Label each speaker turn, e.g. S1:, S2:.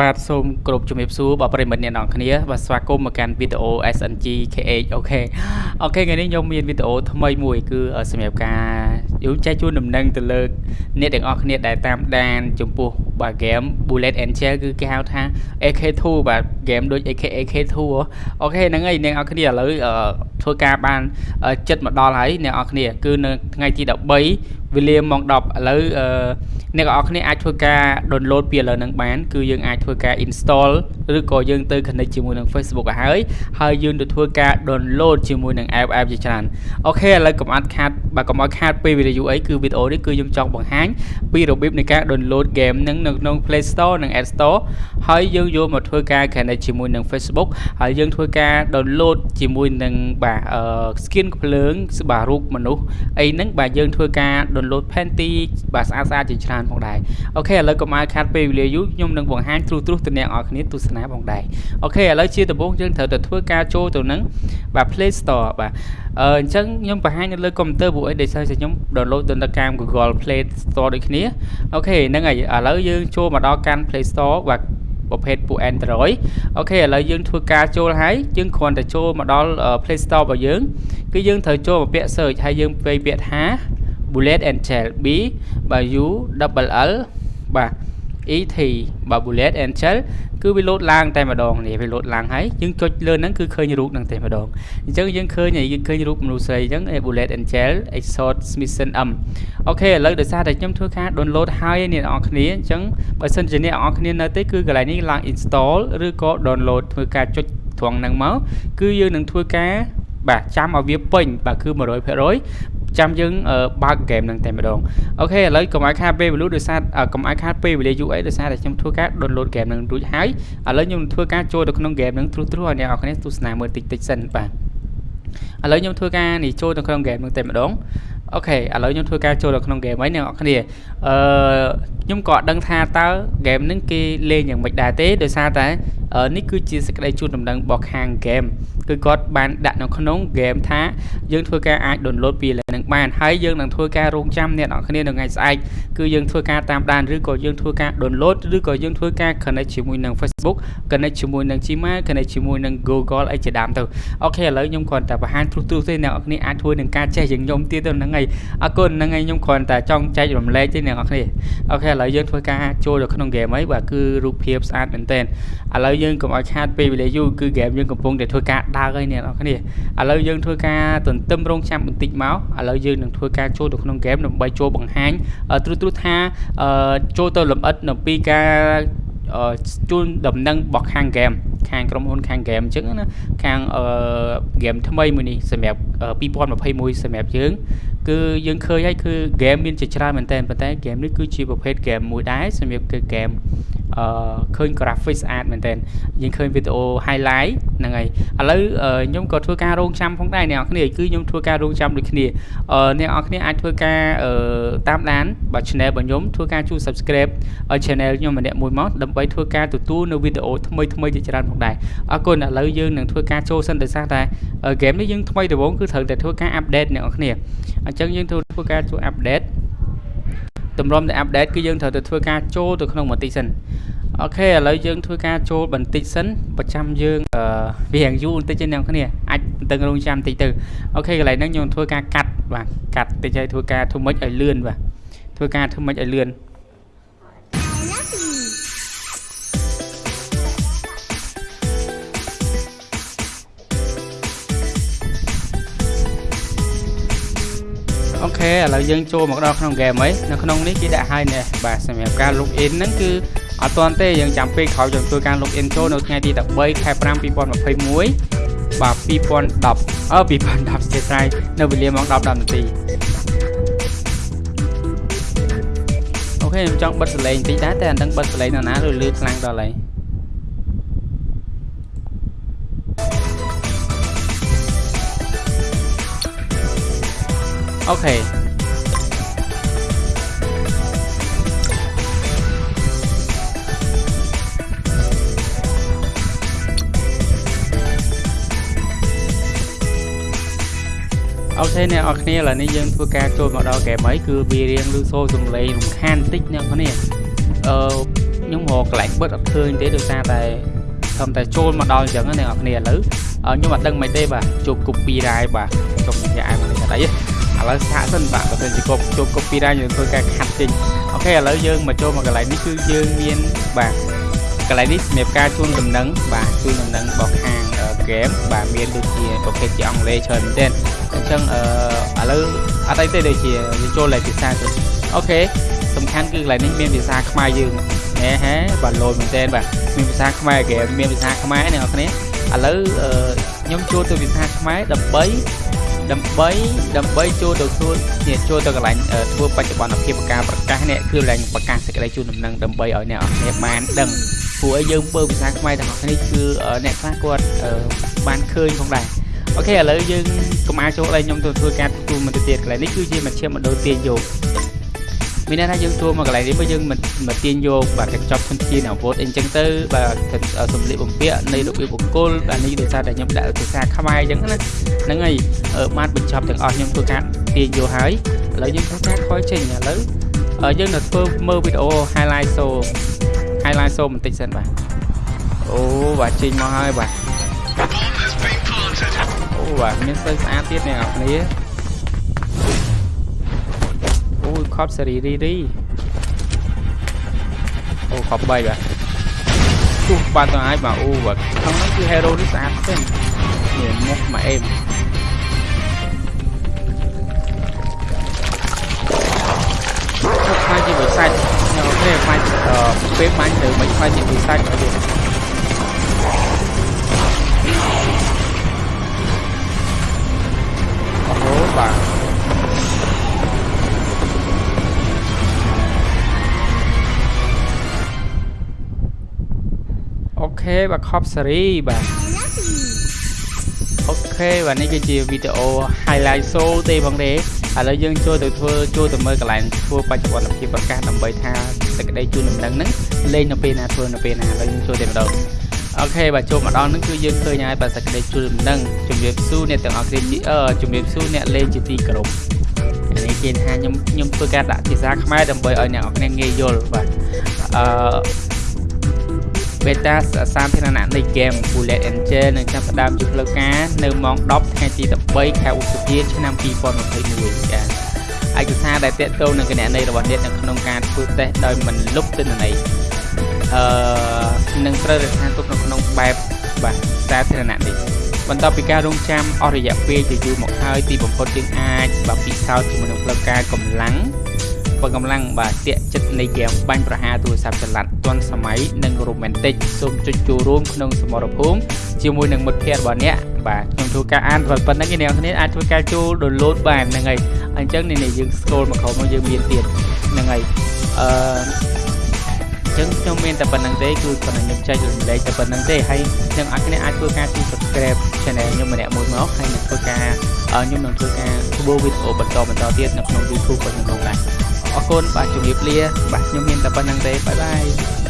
S1: បាទសូមគោរពជំរាបសួរបងប្អូនមិត្តអ្នកនរគ្នាបាទស្វាគមន៍មកកាន់វីដេអូ SNG KH OK OK ថ្ងៃនេះខ្ញុំមានវីដេអូថ្មីមួយគឺសម្រាប់ការយើងចែកជូនដំណឹងទៅលើអ្នកទាំងអស់គ្នាដែលតាមដានចំពោះបាទ game Bullet Angel គឺគេហៅថា AK2 បាទ game ដូច AK AK2 OK ហ្នឹងហើយអ្នកនរគ្នាឥឡូវធ្វើការបានចិត្តមកដល់ហើយអ្នកនរគ្នាគឺនៅថ្ងៃទី13វេលាម៉ោង10ឥឡូវអ្នកនរគ្នាអាចធ្វើការ download ពីឥឡូវហ្នឹងបាន គឺយើងអាចធ្វើការ install ឬក៏យើងទៅ connect ជាមួយនឹង Facebook ឲ្យហើយហើយយើងទៅធ្វើការ download ជាមួយនឹង app app ជាច្រើនអូខេឥឡូវកុំអត់ខាតបាទកុំឲ្យខាតពេលវីដេអូអីគឺវីដេអូនេះគឺខ្ញុំចង់បង្ហាញពីរបៀបនៃការ download game ហ្នឹងនៅក្នុង Play Store និង App Store ហើយយើងយកមកធ្វើការ connect ជាមួយនឹង Facebook ហើយយើងធ្វើការ download ជាមួយនឹងបាទ skin ភ្លើងបាទរូបមនុស្សអីហ្នឹងបាទយើងធ្វើការ download Panty បាទស្អាតស្អាតជាច្រើនផងដែរ OK ឥឡូវកុំឲ្យខាតពេលវេលាយូរខ្ញុំនឹងបង្ហាញត្រួសត្រួសទៅអ្នកនរគ្នាទស្សនាផងដែរ OK ឥឡូវជាដំបូងយើងត្រូវតែធ្វើការចូលទៅនឹង បាទ Play Store បាទអឺអញ្ចឹងខ្ញុំបង្ហាញនៅលើកុំព្យូទ័រពួកអីដោយសារតែខ្ញុំ download ទៅតាម Google Play Store ដូចគ្នា OK ហ្នឹងហើយឥឡូវយើងចូលមកដល់កាន់ Play Store បាទប្រភេទពួក Android អូខេឥឡូវយើងធ្វើការចូលហើយយើងគ្រាន់តែចូលមកដល់ Play Store របស់យើង គឺយើងត្រូវចូលមកពាក្យ search ហើយយើងពេលពាក្យថា bullet and shell b បាទ u double l បាទ et បាទ bullet and shell គឺវាលោតឡើងតែម្ដងនេះវាលោតឡើងហើយយើងចុចលើហ្នឹងគឺឃើញរូបហ្នឹងតែម្ដងអញ្ចឹងយើងឃើញយើងឃើញរូបមនុស្សស្រីអញ្ចឹង bullet and shell exort smithson m អូខេឥឡូវដោយសារតែខ្ញុំធ្វើការ download ហើយអ្នកនរគ្នាអញ្ចឹងបើសិនជាអ្នកនរគ្នានៅទេគឺកន្លែងនេះឡើង install ឬក៏ download ធ្វើការចុចត្រង់ហ្នឹងមកគឺយើងនឹងធ្វើការបាទចាំឲ្យវាពេញបាទគឺ100% ចាំយើងបើកហ្គេមហ្នឹងតែម្ដង OK ឥឡូវកុំឲ្យខាតពេលវេលាដោយសារកុំឲ្យខាតពេលវេលាយូរអីដោយសារតែខ្ញុំធ្វើការ download ហ្គេមហ្នឹងរួចហើយឥឡូវខ្ញុំធ្វើការចូលទៅក្នុងហ្គេមហ្នឹងត្រួសត្រួសឲ្យអ្នកនរគ្នាទស្សនាមើលតិចតិចសិនបាទឥឡូវខ្ញុំធ្វើការនេះចូលទៅក្នុងហ្គេមហ្នឹងតែម្ដងអូខេឥឡូវខ្ញុំធ្វើការចូលទៅក្នុងហ្គេមហើយអ្នកនរគ្នាអឺខ្ញុំក៏អត់ដឹងថាតើហ្គេមហ្នឹងគេលេងយ៉ាងម៉េចដែរទេដោយសារតែ នេះគឺជាសេចក្តីជូនដំណឹងរបស់ខាងហ្គេមគឺគាត់បានដាក់នៅក្នុងហ្គេមថាយើងធ្វើការអាច download ពីលើនឹងបានហើយយើងនឹងធ្វើការរងចាំអ្នកនរគ្នានៅថ្ងៃស្អែកគឺយើងធ្វើការតាមដានឬក៏យើងធ្វើការ download ឬក៏យើងធ្វើការ connect ជាមួយនឹង Facebook connect ជាមួយនឹង Gmail connect ជាមួយនឹង Google អីជាដើមទៅOK ឥឡូវខ្ញុំគ្រាន់តែបង្ហាញត្រួសត្រួសទេអ្នកនរគ្នាអាចធ្វើនឹងការចេះជាងខ្ញុំទៀតទៅហ្នឹងហើយអរគុណហ្នឹងហើយខ្ញុំគ្រាន់តែចង់ចែករំលែកទេអ្នកនរគ្នា OK ឥឡូវយើងធ្វើការចូលទៅក្នុង game ហើយបាទគឺរូបភាពស្អាតមែនទែនឥឡូវយើងកុំឲ្យខាតពេលវេលាយូរគឺ game យើងកំពុងតែធ្វើការដើរហើយអ្នកនរគ្នាឥឡូវយើងធ្វើការទន្ទឹមរង់ចាំបន្តិចមកឥឡូវយើងនឹងធ្វើការចូលទៅក្នុង game ដើម្បីចូលបង្ហាញត្រួសត្រួសថាចូលទៅលម្អិតនៅពីការជូនដំណឹងរបស់ខាង game ខាងក្រុមហ៊ុនខាង game អញ្ចឹងណាខាង game ថ្មីមួយនេះសម្រាប់2021សម្រាប់យើងគឺយើងឃើញហើយគឺ game មានជាច្រើនមែនតើប៉ុន្តែ game នេះគឺជាប្រភេទ game មួយដែរសម្រាប់គឺ game អឺឃើញ graphics ស្អាតមែនតើយើងឃើញវីដេអូ highlight ហ្នឹងហើយឥឡូវខ្ញុំក៏ធ្វើការរងចាំផងដែរអ្នកនរគ្នាគឺខ្ញុំធ្វើការរងចាំដូចគ្នាអឺអ្នកនរគ្នាអាចធ្វើការតាមដានបាទ channel របស់ខ្ញុំធ្វើការជួយ subscribe ឲ្យ channel ខ្ញុំម្នាក់មួយមកដើម្បីធ្វើការទទួលនៅវីដេអូថ្មីថ្មីជាច្រើនផងដែរអរគុណឥឡូវយើងនឹងធ្វើការចូលសិនដោយសារតែ game នេះយើងថ្មីដំបូងគឺត្រូវតែធ្វើការ update អ្នកនរគ្នាអញ្ចឹងយើងធ្វើការជួយ update តម្រុំតែ update គឺយើងត្រូវតែធ្វើការចូលទៅក្នុងបន្តិចសិនអូខេឥឡូវយើងធ្វើការចូលបន្តិចសិនប្រចាំយើងអឺវារៀងយូរបន្តិចទេអ្នកគ្នាអាចតឹងរងចាំបន្តិចទៅអូខេកន្លែងហ្នឹងខ្ញុំធ្វើការកាត់បាទកាត់តិចហើយធ្វើការធ្វើម៉េចឲ្យលឿនបាទធ្វើការធ្វើម៉េចឲ្យលឿន ឥឡូវយើងចូលមកដល់ក្នុងហ្គេមហើយនៅក្នុងនេះគេដាក់ឲ្យនេះបាទសម្រាប់ការ log in ហ្នឹងគឺអត់ទាន់ទេយើងចាំពេលក្រោយយើងធ្វើការ log in ចូលនៅថ្ងៃទី13ខែ5 2021បាទ2010អឺ2010ជាស្រ័យនៅវេលាម៉ោង10 10នាទីអូខេខ្ញុំចង់បិទសលេងបន្តិចដែរតែអត់ដឹងបិទសលេងនៅណាឬលឺខ្លាំងដល់ហើយ អូខេOK អ្នកនរគ្នាឥឡូវនេះយើងធ្វើការចូលមកដល់ហ្គេមហើយគឺវារៀងលឺសូរសំឡេងរំខានបន្តិចអ្នកនរគ្នាអឺខ្ញុំរមកកន្លែងបិទអត់ឃើញទេដោយសារតែទើបតែចូលមកដល់អញ្ចឹងណាអ្នកនរគ្នាឥឡូវខ្ញុំអត់ដឹងមិនទេបាទជួប copyright បាទសូមនិយាយឲ្យមកនេះអី ឥឡូវសាកសិនបាទបើសិនជាគាត់ជួប copyright យើងធ្វើការ cut ចេញ OK ឥឡូវយើងមកចូលមកកន្លែងនេះគឺយើងមានបាទកន្លែងនេះសម្រាប់ការជូនដំណឹងបាទជូនដំណឹងរបស់ខាងហ្គេមបាទមានដូចជាប្រភេទជាអង់គ្លេសច្រើនមែនទែនអញ្ចឹងអឺឥឡូវអត់អីទេដូចជាយើងចូលលេខភាសាទៅអូខេសំខាន់គឺកន្លែងនេះមានភាសាខ្មែរយើងណែហេបាទលោមែនទែនបាទមានភាសាខ្មែរហ្គេមមានភាសាខ្មែរអ្នកនរគ្នាឥឡូវខ្ញុំចូលទៅភាសាខ្មែរដើម្បី ដើម្បីដើម្បីចូលទៅធ្វើចូលទៅកន្លែងធ្វើបច្ចុប្បន្នភាពការប្រកាសនេះគឺកន្លែងប្រកាសសេចក្តីជូនដំណឹងដើម្បីឲ្យអ្នកអរគ្នាបានដឹងព្រោះឲ្យយើងពើភាសាខ្មែរទាំងអស់គ្នាគឺអ្នកខ្លះគាត់បានឃើញផងដែរអូខេឥឡូវយើងកុំអាចចូលឲ្យខ្ញុំទៅធ្វើការទូមិនទៅទៀតកន្លែងនេះគឺជាមជ្ឈមណ្ឌលទាញយក មានន័យថាយើងចូលមកកន្លែងនេះមកយើងមិនមិនទាញយកបាទកញ្ចប់ធនធានអាវុធអីចឹងទៅបាទសម្លៀកបំពាក់នៃរបៀបបុគ្គលបាទនេះដោយសារតែខ្ញុំដាក់ភាសាខ្មែរអញ្ចឹងណាហ្នឹងហើយបានបញ្ចប់ទាំងអស់ខ្ញុំធ្វើការទាញយកហើយឥឡូវយើងធ្វើការខ້ອຍចេញឥឡូវយើងនៅធ្វើមើលវីដេអូ highlight show highlight show បន្តិចសិនបាទអូបាទចេញមកហើយបាទអូបាទមានស្អីស្អាតទៀតអ្នកនរគ្នា ខប់សេរីរីរីអូខប់3បាទទោះបានទៅហើយបាទអូបាទខាងនេះគឺ hero នេះស្អាតទេនេះមុខមកអេមខ្លាចជាវិសាច់អូខេខ្លាចពេលបាញ់ទៅមិនខ្លាចជាវិសាច់អត់ទេអូបាទ ខេបាទខប់សេរីបាទអូខេបាទនេះគឺជាវីដេអូ highlight show ទេបងទេឥឡូវយើងចូលទៅធ្វើចូលទៅមើលកន្លែងធ្វើបច្ចុប្បន្នភាពប្រកាសដើម្បីថាសេចក្តីជូនដំណឹងហ្នឹងលេងនៅពេលណាធ្វើនៅពេលណាឥឡូវយើងចូលតែម្ដងអូខេបាទចូលមកដល់ហ្នឹងគឺយើងឃើញហើយបាទសេចក្តីជូនដំណឹងជំរាបសួរអ្នកទាំងអស់គ្នាជាអឺជំរាបសួរអ្នកលេងជាទីគោរពនេះគេថាខ្ញុំខ្ញុំធ្វើការដាក់ភាសាខ្មែរដើម្បីឲ្យអ្នកនរគ្នាងាយយល់បាទអឺ beta សាធារណៈនៃ game Bullet Angel នឹងចាប់ផ្ដើមជាផ្លូវការនៅម៉ោង10ថ្ងៃទី13ខែឧសភាឆ្នាំ2021ចា៎ឯកសារដែលទាក់ទងនឹងគណនីរបស់អ្នកនៅក្នុងការធ្វើតេស្តដោយមិនលុបទិន្នន័យអឺនឹងត្រូវរក្សាទុកនៅក្នុងបែបបាទសាធារណៈនេះបន្ទាប់ពីការរងចាំអស់រយៈពេលជាយូរមកហើយទីបំផុតយើងអាចបាទពិសោធន៍ជាមួយនឹងផ្លូវការកម្លាំង បើកម្លាំងបាទតាកចិត្តនៃហ្គេមបាញ់ប្រហារទូរស័ព្ទចល័តទាន់សម័យនិងរ៉ូមែនទិកសូមចុចចូលរួមក្នុងសមរភូមិជាមួយនឹងមិត្តភ័ក្តិរបស់អ្នកបាទខ្ញុំធ្វើការអានប៉ុណ្ណឹងឯអ្នកគ្នាអាចធ្វើការចូល download បានហ្នឹងហើយអញ្ចឹងនេះយើង scroll មកក្រោមមកយើងមានទៀតហ្នឹងហើយអឺចឹងខ្ញុំមានតែប៉ុណ្្នឹងទេគឺប៉ុណ្ណឹងខ្ញុំចែករំលែកតែប៉ុណ្្នឹងទេហើយខ្ញុំអាចគ្នាអាចធ្វើការជួយ subscribe channel ខ្ញុំម្នាក់មួយមកហើយនឹងធ្វើការខ្ញុំនឹងធ្វើការធ្វើវីដេអូបន្តបន្តទៀតនៅក្នុង YouTube របស់ខ្ញុំដែរ អរគុណបាទជំរាបលាបាទខ្ញុំមានតែប៉ុណ្្នឹងទេបាយបាយ